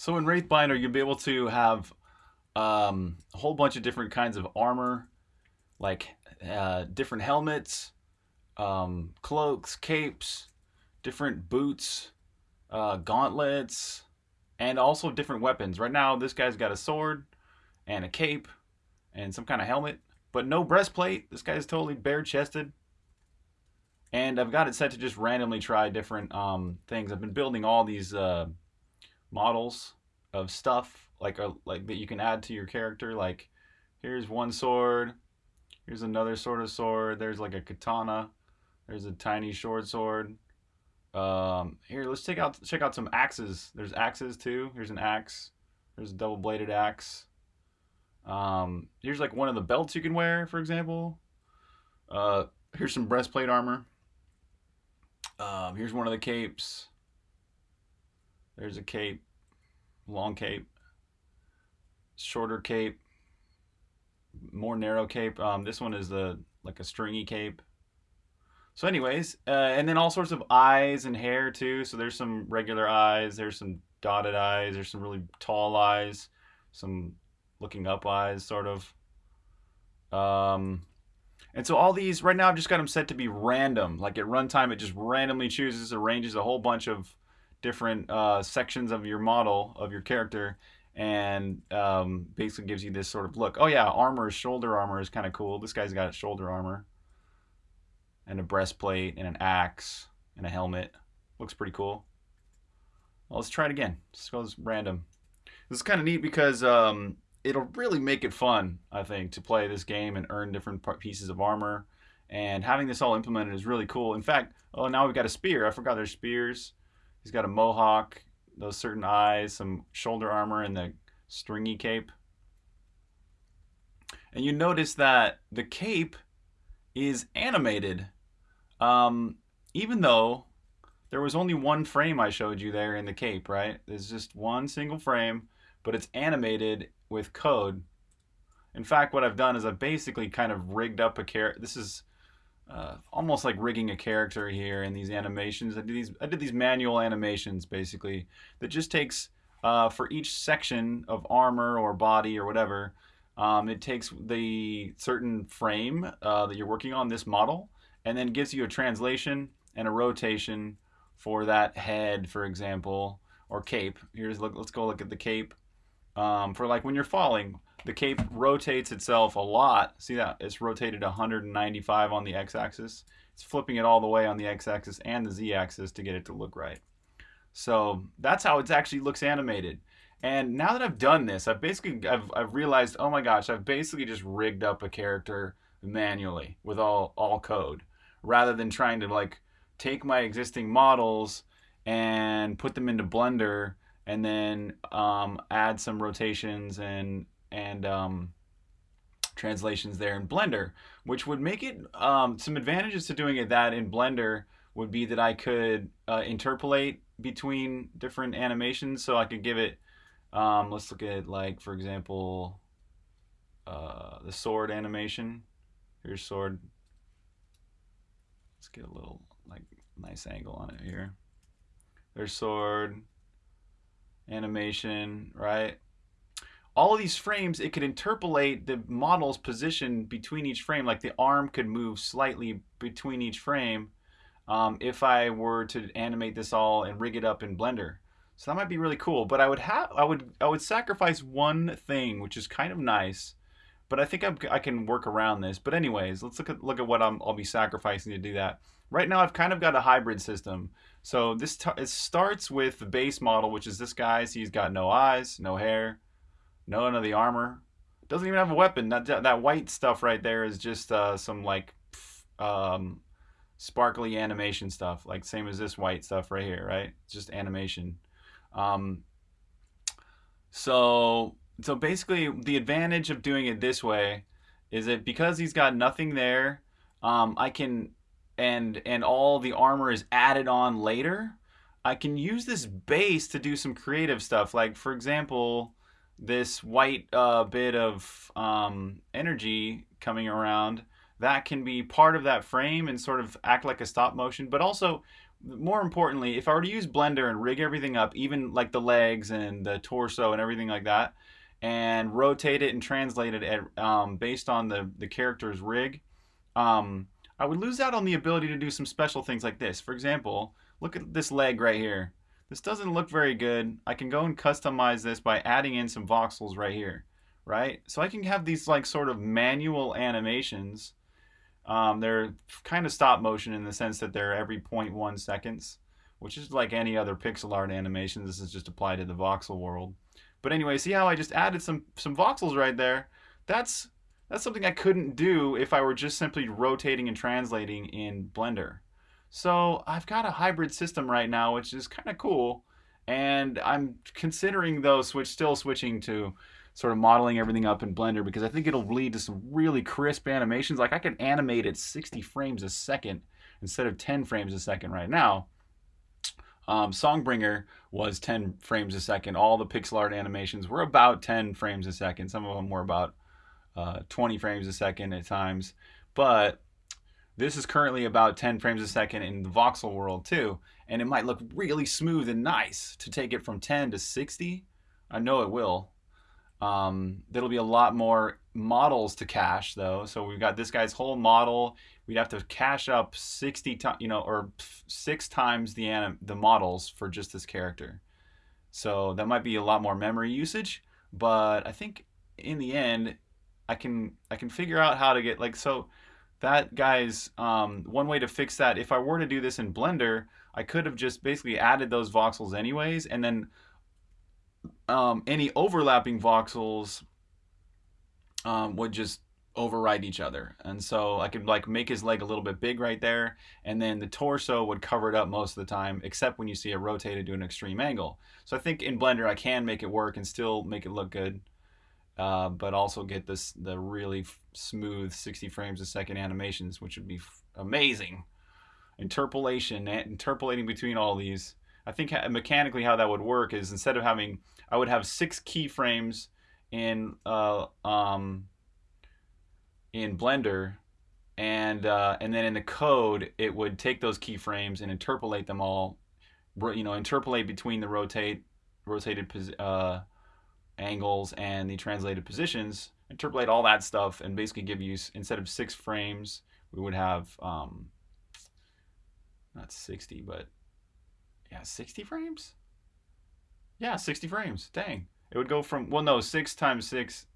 So in Wraithbinder, you'll be able to have um, a whole bunch of different kinds of armor, like uh, different helmets, um, cloaks, capes, different boots, uh, gauntlets, and also different weapons. Right now, this guy's got a sword and a cape and some kind of helmet, but no breastplate. This guy's totally bare chested. And I've got it set to just randomly try different um, things. I've been building all these uh, models of stuff like a, like that you can add to your character. Like here's one sword, here's another sort of sword. There's like a katana. There's a tiny short sword. Um, here, let's check out check out some axes. There's axes too. Here's an axe. There's a double bladed axe. Um, here's like one of the belts you can wear, for example. Uh, here's some breastplate armor. Um, here's one of the capes. There's a cape long cape, shorter cape, more narrow cape. Um, this one is the like a stringy cape. So, anyways, uh, and then all sorts of eyes and hair too. So there's some regular eyes, there's some dotted eyes, there's some really tall eyes, some looking up eyes, sort of. Um, and so all these right now, I've just got them set to be random. Like at runtime, it just randomly chooses, arranges a whole bunch of different uh, sections of your model of your character and um, basically gives you this sort of look. Oh yeah, armor, shoulder armor is kind of cool. This guy's got shoulder armor and a breastplate and an axe and a helmet. Looks pretty cool. Well, let's try it again. Let's go random. This is kind of neat because um, it'll really make it fun, I think, to play this game and earn different pieces of armor. And having this all implemented is really cool. In fact, oh, now we've got a spear. I forgot there's spears. He's got a mohawk, those certain eyes, some shoulder armor, and the stringy cape. And you notice that the cape is animated. Um, even though there was only one frame I showed you there in the cape, right? There's just one single frame, but it's animated with code. In fact, what I've done is I've basically kind of rigged up a character. This is uh, almost like rigging a character here in these animations. I did these I did these manual animations basically that just takes uh, for each section of armor or body or whatever. Um, it takes the certain frame uh, that you're working on this model and then gives you a translation and a rotation for that head, for example, or cape. Here's look. Let's go look at the cape. Um, for like when you're falling, the cape rotates itself a lot. See that? It's rotated 195 on the x-axis. It's flipping it all the way on the x-axis and the z-axis to get it to look right. So that's how it actually looks animated. And now that I've done this, I've basically I've, I've realized, oh my gosh, I've basically just rigged up a character manually with all all code, rather than trying to like take my existing models and put them into Blender and then um, add some rotations and and um, translations there in Blender, which would make it um, some advantages to doing it that in Blender would be that I could uh, interpolate between different animations. So I could give it, um, let's look at like, for example, uh, the sword animation. Here's sword. Let's get a little like nice angle on it here. There's sword animation, right? All of these frames, it could interpolate the model's position between each frame. Like the arm could move slightly between each frame um, if I were to animate this all and rig it up in Blender. So that might be really cool. But I would have, I would, I would sacrifice one thing, which is kind of nice. But I think I'm, i can work around this. But anyways, let's look at look at what I'm, I'll be sacrificing to do that. Right now, I've kind of got a hybrid system. So this it starts with the base model, which is this guy. So he's got no eyes, no hair, none of the armor. Doesn't even have a weapon. That that white stuff right there is just uh, some like um, sparkly animation stuff, like same as this white stuff right here, right? Just animation. Um, so so basically, the advantage of doing it this way is that because he's got nothing there, um, I can and and all the armor is added on later. I can use this base to do some creative stuff. Like for example, this white uh, bit of um, energy coming around that can be part of that frame and sort of act like a stop motion but also more importantly, if I were to use Blender and rig everything up, even like the legs and the torso and everything like that, and rotate it and translate it at, um, based on the, the character's rig, um, I would lose out on the ability to do some special things like this. For example, look at this leg right here. This doesn't look very good. I can go and customize this by adding in some voxels right here, right? So I can have these like sort of manual animations. Um, they're kind of stop motion in the sense that they're every 0.1 seconds, which is like any other pixel art animation. This is just applied to the voxel world. But anyway, see how I just added some, some voxels right there? That's, that's something I couldn't do if I were just simply rotating and translating in Blender. So I've got a hybrid system right now, which is kind of cool. And I'm considering though switch still switching to sort of modeling everything up in Blender because I think it'll lead to some really crisp animations. Like I can animate at 60 frames a second instead of 10 frames a second right now. Um, Songbringer was 10 frames a second. All the pixel art animations were about 10 frames a second. Some of them were about uh, 20 frames a second at times. But this is currently about 10 frames a second in the voxel world too. And it might look really smooth and nice to take it from 10 to 60. I know it will. Um, there'll be a lot more models to cache though. So we've got this guy's whole model. We'd have to cache up 60 times, you know, or six times the anim the models for just this character. So that might be a lot more memory usage, but I think in the end, I can I can figure out how to get like so that guy's um, one way to fix that. If I were to do this in Blender, I could have just basically added those voxels anyways, and then um, any overlapping voxels um, would just override each other. And so I could like make his leg a little bit big right there, and then the torso would cover it up most of the time, except when you see it rotated to an extreme angle. So I think in Blender I can make it work and still make it look good. Uh, but also get this the really smooth 60 frames a second animations, which would be amazing. Interpolation, interpolating between all these. I think mechanically how that would work is instead of having, I would have six keyframes in uh, um, in Blender, and uh, and then in the code it would take those keyframes and interpolate them all, you know, interpolate between the rotate rotated uh, angles and the translated positions, interpolate all that stuff, and basically give you, instead of six frames, we would have, um, not 60, but yeah, 60 frames? Yeah, 60 frames. Dang. It would go from, well, no, 6 times 6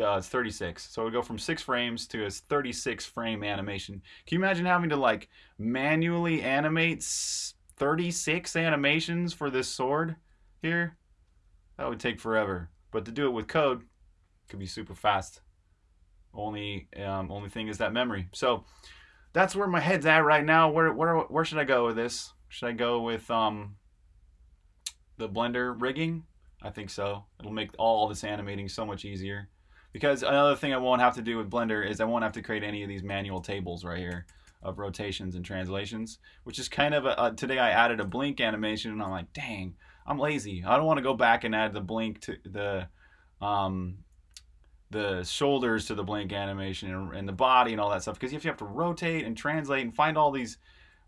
uh, it's 36. So it would go from 6 frames to a 36 frame animation. Can you imagine having to like manually animate 36 animations for this sword here? That would take forever. But to do it with code, could be super fast. Only um, only thing is that memory. So that's where my head's at right now. Where where where should I go with this? Should I go with um, the Blender rigging? I think so. It'll make all this animating so much easier. Because another thing I won't have to do with Blender is I won't have to create any of these manual tables right here of rotations and translations, which is kind of a, uh, today I added a blink animation and I'm like, dang, I'm lazy. I don't want to go back and add the blink to the um, the shoulders to the blink animation and, and the body and all that stuff because if you have to rotate and translate and find all these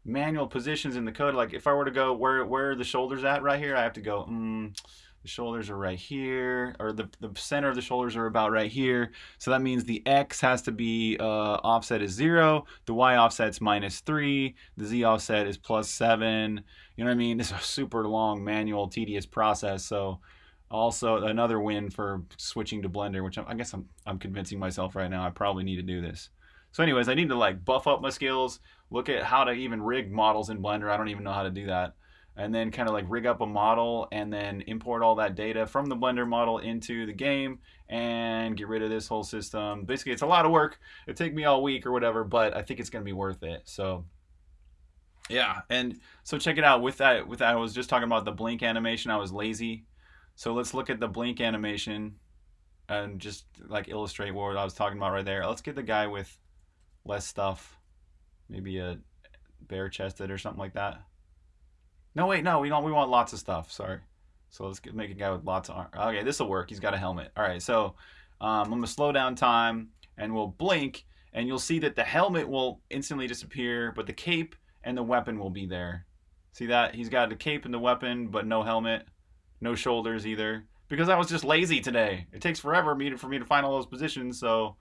manual positions in the code, like if I were to go where where are the shoulders at right here, I have to go. Mm, the shoulders are right here, or the, the center of the shoulders are about right here. So that means the X has to be uh, offset is zero, the Y offset's minus three, the Z offset is plus seven. You know what I mean? It's a super long, manual, tedious process. So also another win for switching to Blender, which I guess I'm, I'm convincing myself right now I probably need to do this. So anyways, I need to like buff up my skills, look at how to even rig models in Blender. I don't even know how to do that and then kind of like rig up a model and then import all that data from the Blender model into the game and get rid of this whole system. Basically, it's a lot of work. It'd take me all week or whatever, but I think it's going to be worth it. So yeah, and so check it out. With that, with that, I was just talking about the blink animation. I was lazy. So let's look at the blink animation and just like illustrate what I was talking about right there. Let's get the guy with less stuff. Maybe a bare chested or something like that. No, wait, no, we don't. We want lots of stuff. Sorry. So let's get, make a guy with lots of arm. Okay, this will work. He's got a helmet. All right, so um, I'm gonna slow down time, and we'll blink, and you'll see that the helmet will instantly disappear, but the cape and the weapon will be there. See that? He's got the cape and the weapon, but no helmet, no shoulders either. Because I was just lazy today. It takes forever for me to find all those positions, so...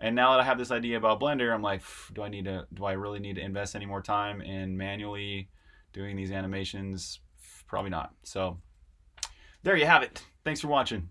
And now that I have this idea about Blender, I'm like, do I need to, do I really need to invest any more time in manually doing these animations? Probably not. So, there you have it. Thanks for watching.